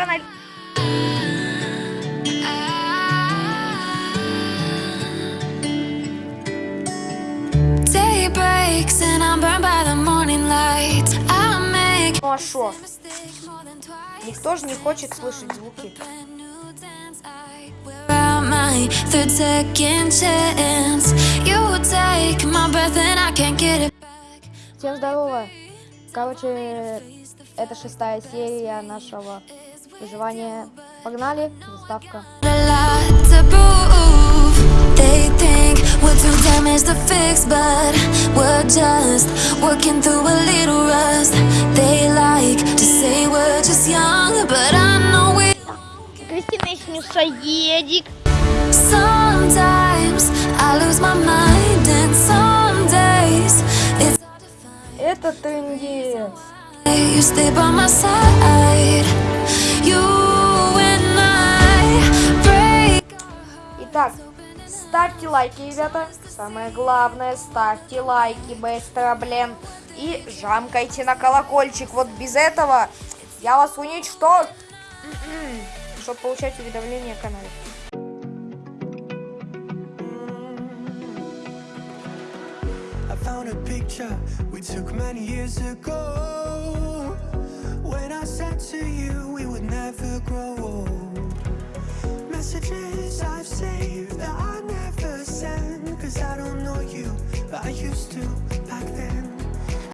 and I Day breaks and I'm burned by the morning light I make Ну а шо? Никто же не хочет слышать звуки. My third second chance You take my breath and I can't get it back Всем здорово! Короче, это шестая серия нашего выживания. Погнали, заставка. A lot to I break. Итак, ставьте лайки, ребята. Самое главное, ставьте лайки без проблем. И жамкайте на колокольчик. Вот без этого я вас уничтожу. Чтобы получать уведомления о канале. Found a picture we took many years ago. When I said to you we would never grow old. Messages I've saved that I never send. Cause I don't know you, but I used to.